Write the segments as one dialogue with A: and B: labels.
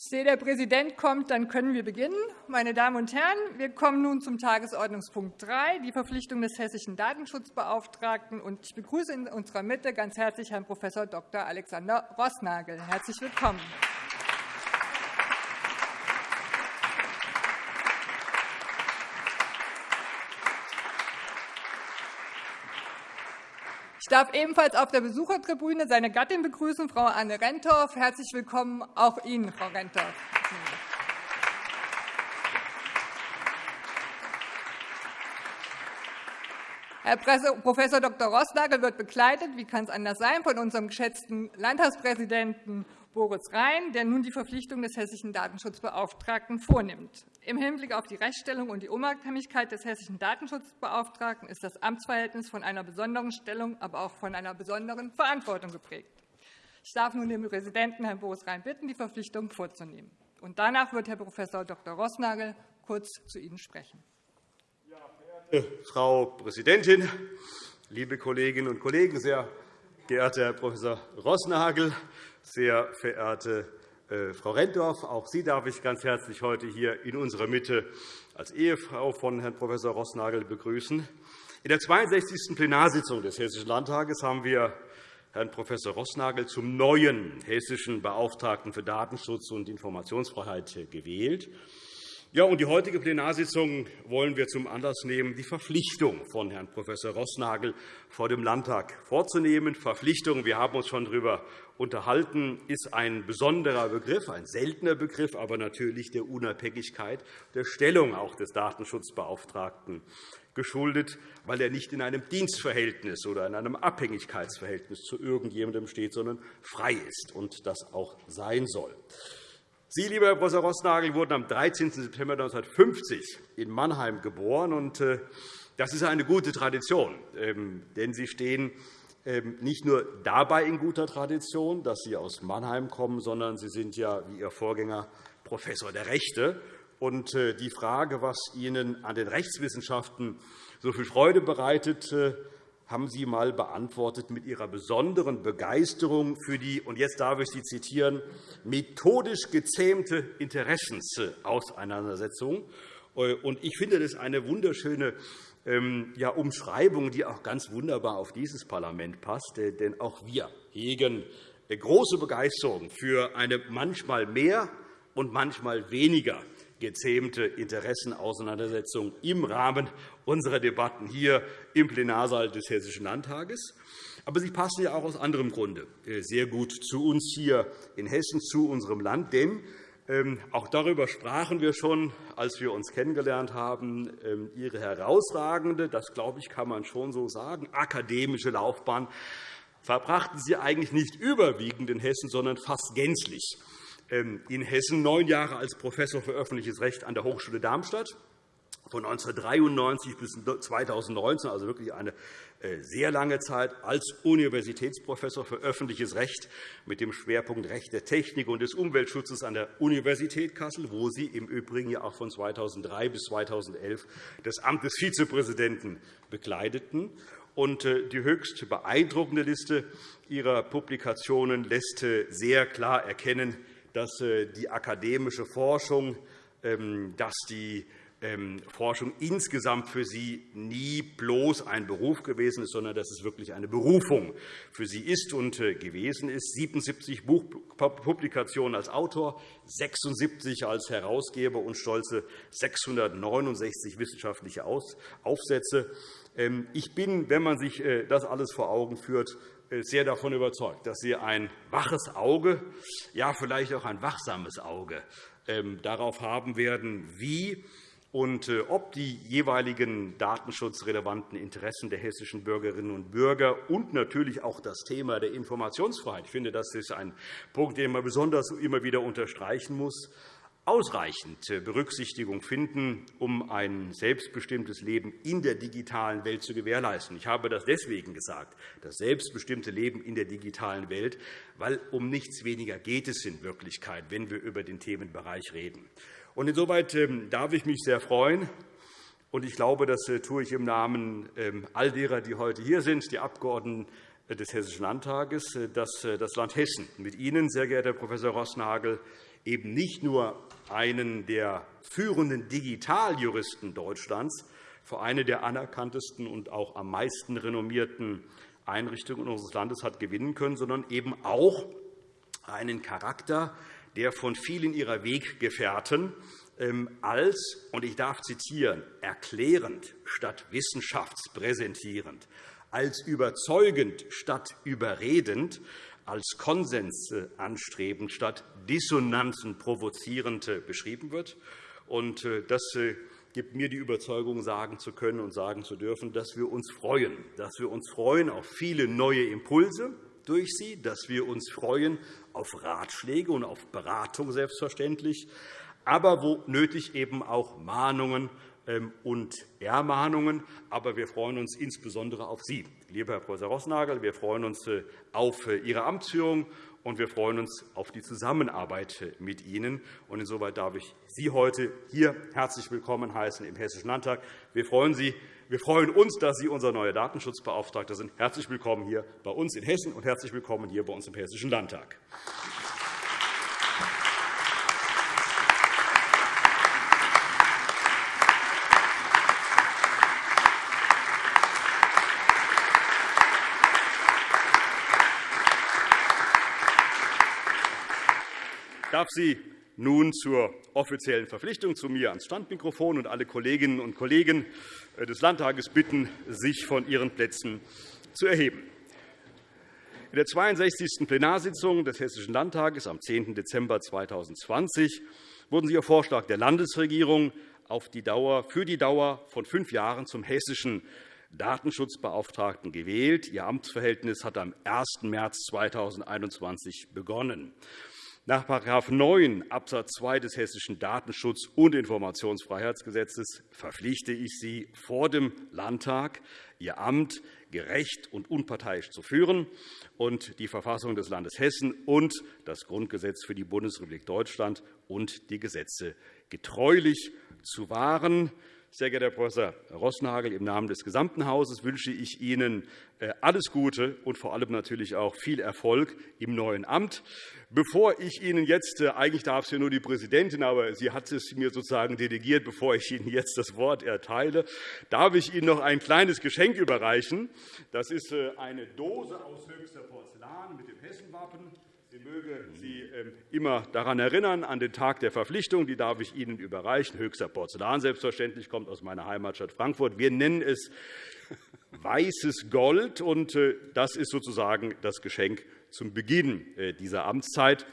A: Ich sehe, der Präsident kommt, dann können wir beginnen. Meine Damen und Herren, wir kommen nun zum Tagesordnungspunkt 3, die Verpflichtung des hessischen Datenschutzbeauftragten. Ich begrüße in unserer Mitte ganz herzlich Herrn Prof. Dr. Alexander Rossnagel. Herzlich willkommen. Darf ebenfalls auf der Besuchertribüne seine Gattin begrüßen, Frau Anne Rentorf. Herzlich willkommen auch Ihnen, Frau Rentorf. Herr Prof. Dr. Rossnagel wird begleitet, wie kann es anders sein, von unserem geschätzten Landtagspräsidenten Boris Rhein, der nun die Verpflichtung des hessischen Datenschutzbeauftragten vornimmt. Im Hinblick auf die Rechtsstellung und die Unabhängigkeit des hessischen Datenschutzbeauftragten ist das Amtsverhältnis von einer besonderen Stellung, aber auch von einer besonderen Verantwortung geprägt. Ich darf nun den Präsidenten, Herrn Boris Rhein, bitten, die Verpflichtung vorzunehmen. Und danach wird Herr Prof. Dr. Rossnagel kurz zu Ihnen sprechen.
B: Ja, Frau Präsidentin, liebe Kolleginnen und Kollegen, sehr geehrter Herr Prof. Rossnagel, sehr verehrte äh, Frau Renndorf, auch Sie darf ich ganz herzlich heute hier in unserer Mitte als Ehefrau von Herrn Prof. Rossnagel begrüßen. In der 62. Plenarsitzung des Hessischen Landtages haben wir Herrn Prof. Rossnagel zum neuen hessischen Beauftragten für Datenschutz und Informationsfreiheit gewählt. Ja, und die heutige Plenarsitzung wollen wir zum Anlass nehmen, die Verpflichtung von Herrn Prof. Rossnagel vor dem Landtag vorzunehmen. Verpflichtung, wir haben uns schon darüber unterhalten, ist ein besonderer Begriff, ein seltener Begriff, aber natürlich der Unabhängigkeit der Stellung auch des Datenschutzbeauftragten geschuldet, weil er nicht in einem Dienstverhältnis oder in einem Abhängigkeitsverhältnis zu irgendjemandem steht, sondern frei ist und das auch sein soll. Sie, lieber Herr Prof. Rossnagel, wurden am 13. September 1950 in Mannheim geboren. Äh, das ist eine gute Tradition, ähm, denn Sie stehen ähm, nicht nur dabei in guter Tradition, dass Sie aus Mannheim kommen, sondern Sie sind ja, wie Ihr Vorgänger, Professor der Rechte. Und äh, die Frage, was Ihnen an den Rechtswissenschaften so viel Freude bereitet, äh, haben Sie einmal beantwortet mit Ihrer besonderen Begeisterung für die, und jetzt darf ich Sie zitieren, methodisch gezähmte Interessensauseinandersetzung. Ich finde das eine wunderschöne ähm, Umschreibung, die auch ganz wunderbar auf dieses Parlament passt. Äh, denn auch wir hegen äh, große Begeisterung für eine manchmal mehr und manchmal weniger gezähmte Interessenauseinandersetzung im Rahmen unserer Debatten hier im Plenarsaal des Hessischen Landtages. Aber sie passen ja auch aus anderem Grunde äh, sehr gut zu uns hier in Hessen, zu unserem Land. Denn ähm, auch darüber sprachen wir schon, als wir uns kennengelernt haben. Ähm, Ihre herausragende, das glaube ich, kann man schon so sagen, akademische Laufbahn verbrachten Sie eigentlich nicht überwiegend in Hessen, sondern fast gänzlich in Hessen, neun Jahre als Professor für öffentliches Recht an der Hochschule Darmstadt, von 1993 bis 2019, also wirklich eine äh, sehr lange Zeit, als Universitätsprofessor für öffentliches Recht mit dem Schwerpunkt Recht der Technik und des Umweltschutzes an der Universität Kassel, wo Sie im Übrigen ja auch von 2003 bis 2011 das Amt des Vizepräsidenten bekleideten. Äh, die höchst beeindruckende Liste Ihrer Publikationen lässt äh, sehr klar erkennen, dass die akademische Forschung, ähm, dass die ähm, Forschung insgesamt für Sie nie bloß ein Beruf gewesen ist, sondern dass es wirklich eine Berufung für Sie ist und äh, gewesen ist. 77 Buchpublikationen als Autor, 76 als Herausgeber und stolze 669 wissenschaftliche Aufsätze. Ähm, ich bin, wenn man sich äh, das alles vor Augen führt, äh, sehr davon überzeugt, dass Sie ein waches Auge, ja vielleicht auch ein wachsames Auge ähm, darauf haben werden, wie und äh, ob die jeweiligen datenschutzrelevanten Interessen der hessischen Bürgerinnen und Bürger und natürlich auch das Thema der Informationsfreiheit – ich finde, das ist ein Punkt, den man besonders immer wieder unterstreichen muss – ausreichend äh, Berücksichtigung finden, um ein selbstbestimmtes Leben in der digitalen Welt zu gewährleisten. Ich habe das deswegen gesagt, das selbstbestimmte Leben in der digitalen Welt, weil um nichts weniger geht es in Wirklichkeit, wenn wir über den Themenbereich reden. Insoweit ähm, darf ich mich sehr freuen, und ich glaube, das äh, tue ich im Namen ähm, all derer, die heute hier sind, die Abgeordneten äh, des Hessischen Landtages, dass das Land Hessen mit Ihnen, sehr geehrter Herr Prof. Rossnagel, eben nicht nur einen der führenden Digitaljuristen Deutschlands für eine der anerkanntesten und auch am meisten renommierten Einrichtungen unseres Landes hat gewinnen können, sondern eben auch einen Charakter, der von vielen ihrer Weggefährten ähm, als, und ich darf zitieren, erklärend statt wissenschaftspräsentierend, als überzeugend statt überredend, als Konsens anstrebend statt Dissonanzen provozierend beschrieben wird. Äh, das äh, gibt mir die Überzeugung, sagen zu können und sagen zu dürfen, dass wir uns freuen, dass wir uns freuen auf viele neue Impulse durch sie, dass wir uns freuen auf Ratschläge und auf Beratung selbstverständlich, aber wo nötig eben auch Mahnungen und Ermahnungen. Aber wir freuen uns insbesondere auf Sie, lieber Herr Prof. Rossnagel. Wir freuen uns äh, auf äh, Ihre Amtsführung, und wir freuen uns auf die Zusammenarbeit äh, mit Ihnen. Insoweit darf ich Sie heute hier herzlich willkommen heißen im Hessischen Landtag. Wir freuen, Sie, wir freuen uns, dass Sie unser neuer Datenschutzbeauftragter sind. Herzlich willkommen hier bei uns in Hessen und herzlich willkommen hier bei uns im Hessischen Landtag. Darf Sie nun zur offiziellen Verpflichtung zu mir ans Standmikrofon und alle Kolleginnen und Kollegen äh, des Landtages bitten, sich von ihren Plätzen zu erheben. In der 62. Plenarsitzung des Hessischen Landtages am 10. Dezember 2020 wurden Sie auf Vorschlag der Landesregierung auf die Dauer, für die Dauer von fünf Jahren zum hessischen Datenschutzbeauftragten gewählt. Ihr Amtsverhältnis hat am 1. März 2021 begonnen. Nach § 9 Abs. 2 des Hessischen Datenschutz- und Informationsfreiheitsgesetzes verpflichte ich Sie vor dem Landtag, Ihr Amt gerecht und unparteiisch zu führen und die Verfassung des Landes Hessen und das Grundgesetz für die Bundesrepublik Deutschland und die Gesetze getreulich zu wahren. Sehr geehrter Herr Prof. Rossnagel, im Namen des gesamten Hauses wünsche ich Ihnen äh, alles Gute und vor allem natürlich auch viel Erfolg im neuen Amt. Bevor ich Ihnen jetzt, äh, eigentlich darf es ja nur die Präsidentin, aber sie hat es mir sozusagen delegiert, bevor ich Ihnen jetzt das Wort erteile, darf ich Ihnen noch ein kleines Geschenk überreichen. Das ist äh, eine Dose aus höchster Porzellan mit dem Hessenwappen. Sie möge Sie ähm, immer daran erinnern, an den Tag der Verpflichtung. Die darf ich Ihnen überreichen. Höchster Porzellan selbstverständlich, kommt aus meiner Heimatstadt Frankfurt. Wir nennen es weißes Gold. und äh, Das ist sozusagen das Geschenk zum Beginn äh, dieser Amtszeit.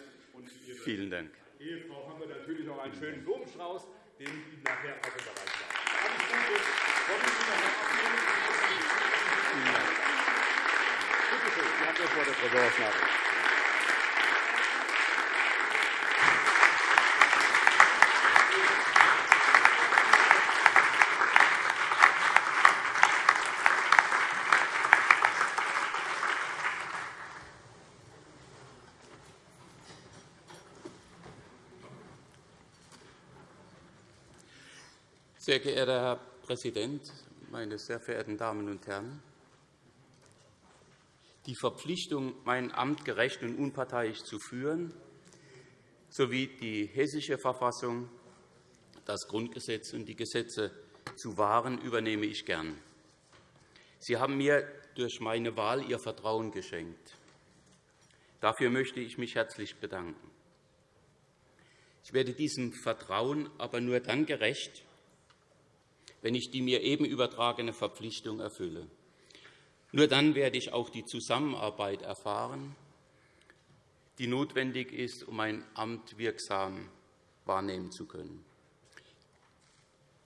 C: Vielen Dank.
B: Ehefrau haben wir natürlich noch einen schönen Blumenstrauß, den Ihnen nachher auch überreicht haben. Bitte schön, Sie haben das Wort, Herr Professor
C: Sehr geehrter Herr Präsident, meine sehr verehrten Damen und Herren! Die Verpflichtung, mein Amt gerecht und unparteiisch zu führen, sowie die Hessische Verfassung, das Grundgesetz und die Gesetze zu wahren, übernehme ich gern. Sie haben mir durch meine Wahl Ihr Vertrauen geschenkt. Dafür möchte ich mich herzlich bedanken. Ich werde diesem Vertrauen aber nur dann gerecht, wenn ich die mir eben übertragene Verpflichtung erfülle. Nur dann werde ich auch die Zusammenarbeit erfahren, die notwendig ist, um mein Amt wirksam wahrnehmen zu können.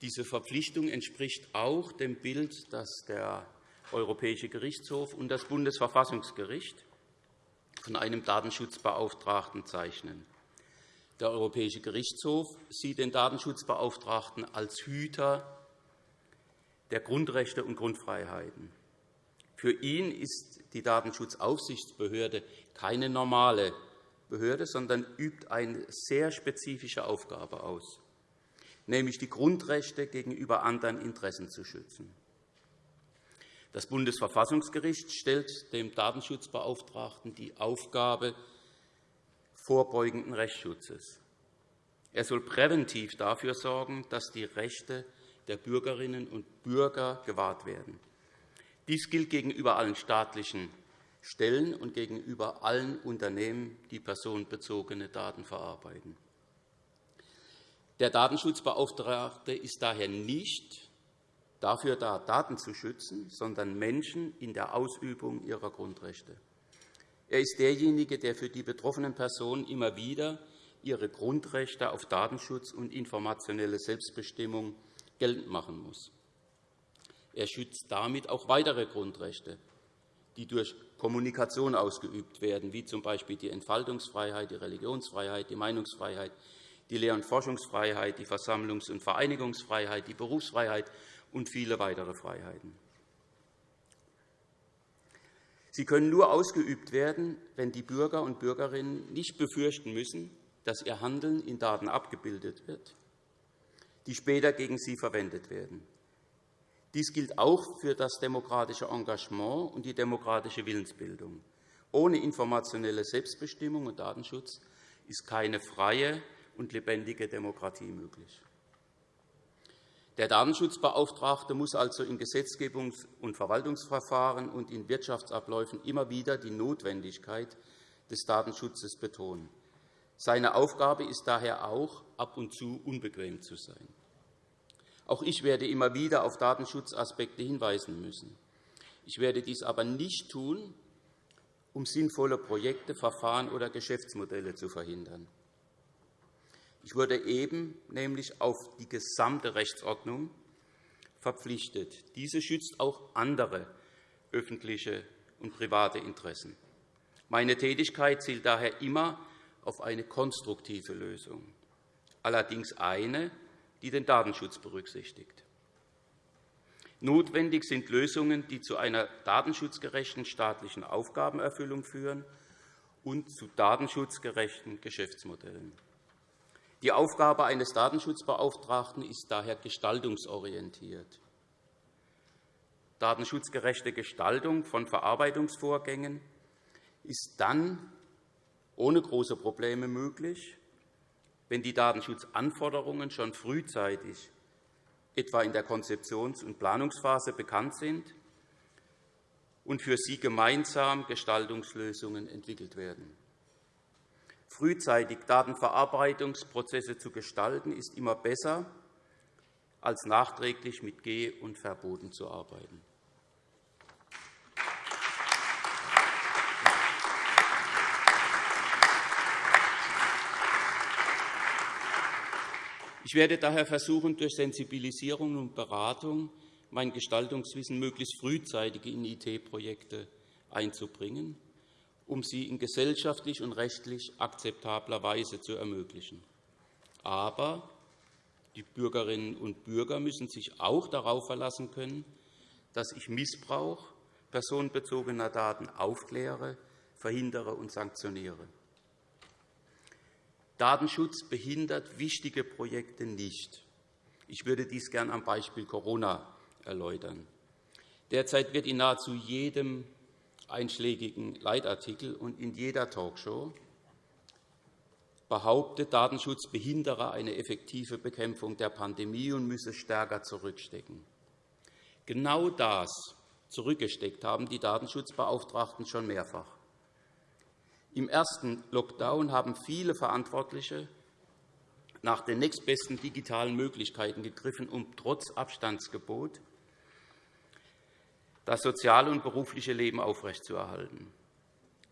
C: Diese Verpflichtung entspricht auch dem Bild, das der Europäische Gerichtshof und das Bundesverfassungsgericht von einem Datenschutzbeauftragten zeichnen. Der Europäische Gerichtshof sieht den Datenschutzbeauftragten als Hüter der Grundrechte und Grundfreiheiten. Für ihn ist die Datenschutzaufsichtsbehörde keine normale Behörde, sondern übt eine sehr spezifische Aufgabe aus, nämlich die Grundrechte gegenüber anderen Interessen zu schützen. Das Bundesverfassungsgericht stellt dem Datenschutzbeauftragten die Aufgabe vorbeugenden Rechtsschutzes. Er soll präventiv dafür sorgen, dass die Rechte der Bürgerinnen und Bürger gewahrt werden. Dies gilt gegenüber allen staatlichen Stellen und gegenüber allen Unternehmen, die personenbezogene Daten verarbeiten. Der Datenschutzbeauftragte ist daher nicht dafür da, Daten zu schützen, sondern Menschen in der Ausübung ihrer Grundrechte. Er ist derjenige, der für die betroffenen Personen immer wieder ihre Grundrechte auf Datenschutz und informationelle Selbstbestimmung geltend machen muss. Er schützt damit auch weitere Grundrechte, die durch Kommunikation ausgeübt werden, wie z. B. die Entfaltungsfreiheit, die Religionsfreiheit, die Meinungsfreiheit, die Lehr- und Forschungsfreiheit, die Versammlungs- und Vereinigungsfreiheit, die Berufsfreiheit und viele weitere Freiheiten. Sie können nur ausgeübt werden, wenn die Bürger und Bürgerinnen nicht befürchten müssen, dass ihr Handeln in Daten abgebildet wird, die später gegen sie verwendet werden. Dies gilt auch für das demokratische Engagement und die demokratische Willensbildung. Ohne informationelle Selbstbestimmung und Datenschutz ist keine freie und lebendige Demokratie möglich. Der Datenschutzbeauftragte muss also in Gesetzgebungs- und Verwaltungsverfahren und in Wirtschaftsabläufen immer wieder die Notwendigkeit des Datenschutzes betonen. Seine Aufgabe ist daher auch, ab und zu unbequem zu sein. Auch ich werde immer wieder auf Datenschutzaspekte hinweisen müssen. Ich werde dies aber nicht tun, um sinnvolle Projekte, Verfahren oder Geschäftsmodelle zu verhindern. Ich wurde eben nämlich auf die gesamte Rechtsordnung verpflichtet. Diese schützt auch andere öffentliche und private Interessen. Meine Tätigkeit zielt daher immer auf eine konstruktive Lösung, allerdings eine, die den Datenschutz berücksichtigt. Notwendig sind Lösungen, die zu einer datenschutzgerechten staatlichen Aufgabenerfüllung führen und zu datenschutzgerechten Geschäftsmodellen. Die Aufgabe eines Datenschutzbeauftragten ist daher gestaltungsorientiert. Datenschutzgerechte Gestaltung von Verarbeitungsvorgängen ist dann ohne große Probleme möglich, wenn die Datenschutzanforderungen schon frühzeitig, etwa in der Konzeptions- und Planungsphase, bekannt sind und für sie gemeinsam Gestaltungslösungen entwickelt werden. Frühzeitig Datenverarbeitungsprozesse zu gestalten, ist immer besser, als nachträglich mit Geh- und Verboten zu arbeiten. Ich werde daher versuchen, durch Sensibilisierung und Beratung mein Gestaltungswissen möglichst frühzeitig in IT-Projekte einzubringen um sie in gesellschaftlich und rechtlich akzeptabler Weise zu ermöglichen. Aber die Bürgerinnen und Bürger müssen sich auch darauf verlassen können, dass ich Missbrauch personenbezogener Daten aufkläre, verhindere und sanktioniere. Datenschutz behindert wichtige Projekte nicht. Ich würde dies gern am Beispiel Corona erläutern. Derzeit wird in nahezu jedem einschlägigen Leitartikel und in jeder Talkshow behauptet, Datenschutz behindere eine effektive Bekämpfung der Pandemie und müsse stärker zurückstecken. Genau das zurückgesteckt haben die Datenschutzbeauftragten schon mehrfach. Im ersten Lockdown haben viele Verantwortliche nach den nächstbesten digitalen Möglichkeiten gegriffen, um trotz Abstandsgebot das soziale und berufliche Leben aufrechtzuerhalten.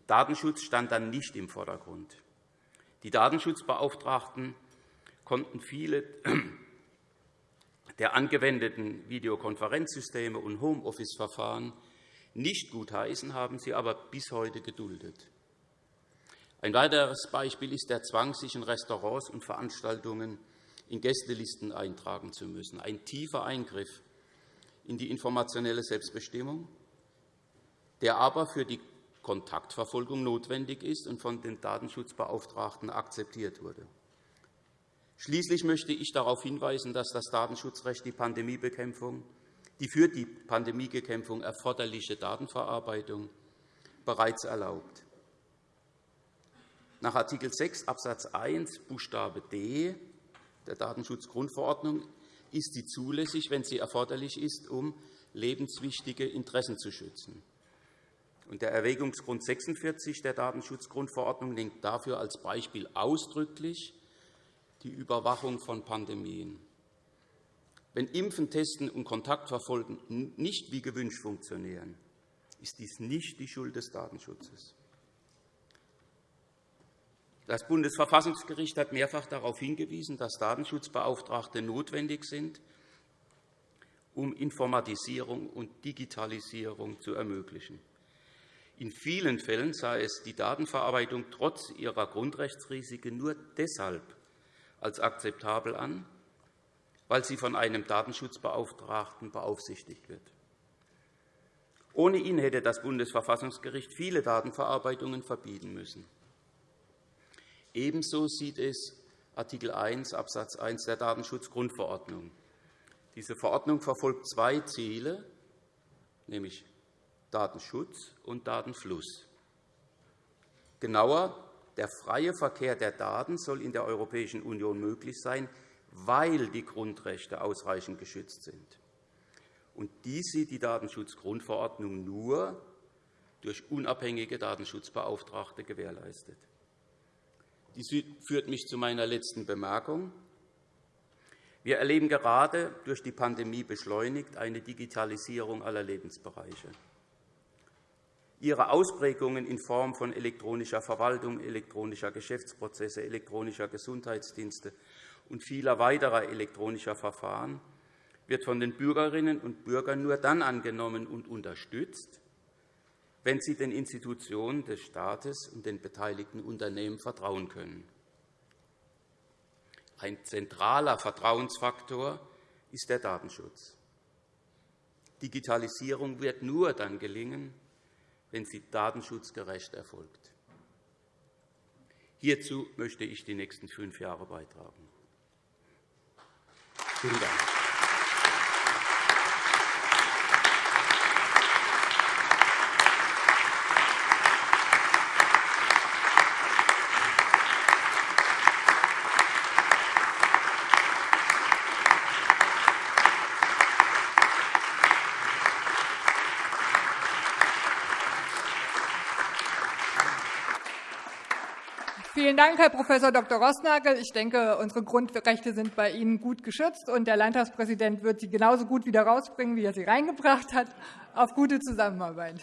C: Datenschutz stand dann nicht im Vordergrund. Die Datenschutzbeauftragten konnten viele der angewendeten Videokonferenzsysteme und Homeoffice-Verfahren nicht gutheißen, haben sie aber bis heute geduldet. Ein weiteres Beispiel ist der Zwang, sich in Restaurants und Veranstaltungen in Gästelisten eintragen zu müssen, ein tiefer Eingriff in die informationelle Selbstbestimmung, der aber für die Kontaktverfolgung notwendig ist und von den Datenschutzbeauftragten akzeptiert wurde. Schließlich möchte ich darauf hinweisen, dass das Datenschutzrecht die Pandemiebekämpfung, die für die Pandemiebekämpfung erforderliche Datenverarbeitung bereits erlaubt. Nach Art. 6 Abs. 1 Buchstabe d der Datenschutzgrundverordnung ist sie zulässig, wenn sie erforderlich ist, um lebenswichtige Interessen zu schützen. Der Erwägungsgrund 46 der Datenschutzgrundverordnung nennt dafür als Beispiel ausdrücklich die Überwachung von Pandemien. Wenn Impfen, Testen und Kontaktverfolgen nicht wie gewünscht funktionieren, ist dies nicht die Schuld des Datenschutzes. Das Bundesverfassungsgericht hat mehrfach darauf hingewiesen, dass Datenschutzbeauftragte notwendig sind, um Informatisierung und Digitalisierung zu ermöglichen. In vielen Fällen sei es die Datenverarbeitung trotz ihrer Grundrechtsrisiken nur deshalb als akzeptabel an, weil sie von einem Datenschutzbeauftragten beaufsichtigt wird. Ohne ihn hätte das Bundesverfassungsgericht viele Datenverarbeitungen verbieten müssen. Ebenso sieht es Art. 1 Abs. 1 der Datenschutzgrundverordnung. Diese Verordnung verfolgt zwei Ziele, nämlich Datenschutz und Datenfluss. Genauer, der freie Verkehr der Daten soll in der Europäischen Union möglich sein, weil die Grundrechte ausreichend geschützt sind. Und dies sieht die Datenschutzgrundverordnung nur durch unabhängige Datenschutzbeauftragte gewährleistet. Dies führt mich zu meiner letzten Bemerkung. Wir erleben gerade durch die Pandemie beschleunigt eine Digitalisierung aller Lebensbereiche. Ihre Ausprägungen in Form von elektronischer Verwaltung, elektronischer Geschäftsprozesse, elektronischer Gesundheitsdienste und vieler weiterer elektronischer Verfahren wird von den Bürgerinnen und Bürgern nur dann angenommen und unterstützt, wenn sie den Institutionen des Staates und den beteiligten Unternehmen vertrauen können. Ein zentraler Vertrauensfaktor ist der Datenschutz. Digitalisierung wird nur dann gelingen, wenn sie datenschutzgerecht erfolgt. Hierzu möchte ich die nächsten fünf Jahre beitragen. Vielen Dank.
A: Vielen Dank, Herr Prof. Dr. Rossnagel. Ich denke, unsere Grundrechte sind bei Ihnen gut geschützt, und der Landtagspräsident wird sie genauso gut wieder rausbringen, wie er sie reingebracht hat. Auf gute Zusammenarbeit.